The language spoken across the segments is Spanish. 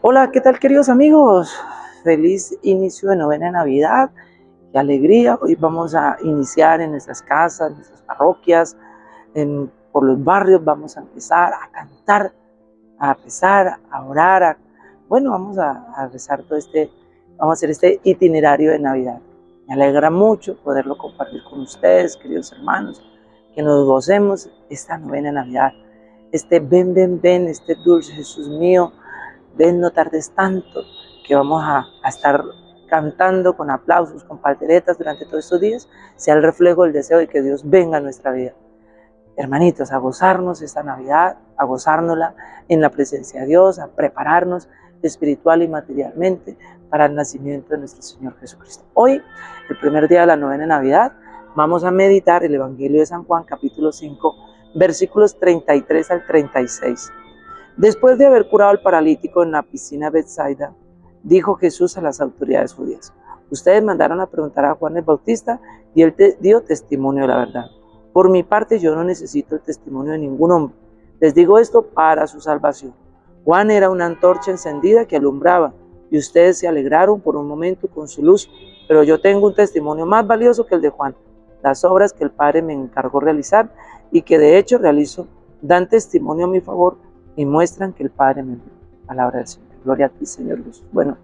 Hola, ¿qué tal queridos amigos? Feliz inicio de novena Navidad, qué alegría. Hoy vamos a iniciar en nuestras casas, en nuestras parroquias, por los barrios, vamos a empezar a cantar, a rezar, a orar. bueno, vamos a, rezar todo este, vamos a hacer este itinerario de Navidad. Me alegra mucho poderlo compartir con ustedes, queridos hermanos, que nos gocemos esta novena Navidad. Este ven, ven, ven, este dulce Jesús mío, ven, no tardes tanto, que vamos a, estar cantando con aplausos, con palteretas durante todos estos días, sea el reflejo del deseo de que Dios venga a nuestra vida. Hermanitos, a gozarnos esta Navidad, a gozárnosla en la presencia de Dios, a prepararnos espiritual y materialmente para el nacimiento de nuestro Señor Jesucristo. Hoy, el primer día de la novena Navidad, vamos a meditar el Evangelio de San Juan, capítulo 5, versículos 33 al 36. Después de haber curado al paralítico en la piscina Bethsaida, dijo Jesús a las autoridades judías, ustedes mandaron a preguntar a Juan el Bautista y él te dio testimonio de la verdad. Por mi parte yo no necesito el testimonio de ningún hombre. Les digo esto para su salvación. Juan era una antorcha encendida que alumbraba y ustedes se alegraron por un momento con su luz, pero yo tengo un testimonio más valioso que el de Juan. Las obras que el Padre me encargó realizar y que de hecho realizo dan testimonio a mi favor y muestran que el Padre me envió. Palabra del Señor. Gloria a ti, Señor Jesús. Bueno,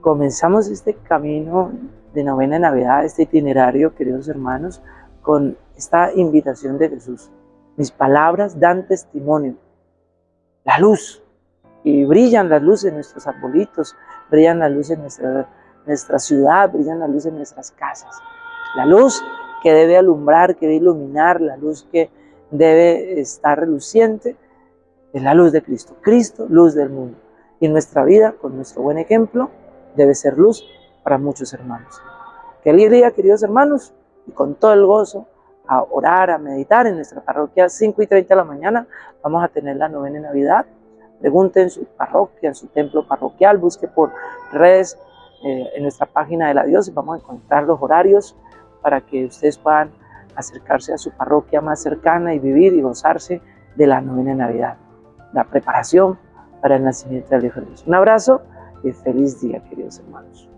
comenzamos este camino de novena Navidad, este itinerario, queridos hermanos, con esta invitación de Jesús. Mis palabras dan testimonio. La luz. Y brillan las luces en nuestros arbolitos, brillan las luces en nuestra, nuestra ciudad, brillan las luces en nuestras casas. La luz que debe alumbrar, que debe iluminar, la luz que debe estar reluciente, es la luz de Cristo. Cristo, luz del mundo. Y nuestra vida, con nuestro buen ejemplo, debe ser luz para muchos hermanos. Que alegría, queridos hermanos, y con todo el gozo, a orar, a meditar en nuestra parroquia, 5 y 30 de la mañana, vamos a tener la novena de Navidad. Pregunte en su parroquia, en su templo parroquial, busque por redes eh, en nuestra página de la diócesis, vamos a encontrar los horarios para que ustedes puedan acercarse a su parroquia más cercana y vivir y gozarse de la novena de Navidad la preparación para el nacimiento del Hijo de Dios. Un abrazo y feliz día, queridos hermanos.